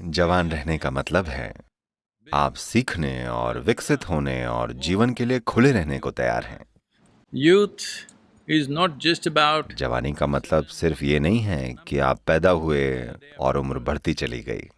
जवान रहने का मतलब है आप सीखने और विकसित होने और जीवन के लिए खुले रहने को तैयार हैं। Youth is not just about जवानी का मतलब सिर्फ़ ये नहीं है कि आप पैदा हुए और उम्र बढ़ती चली गई।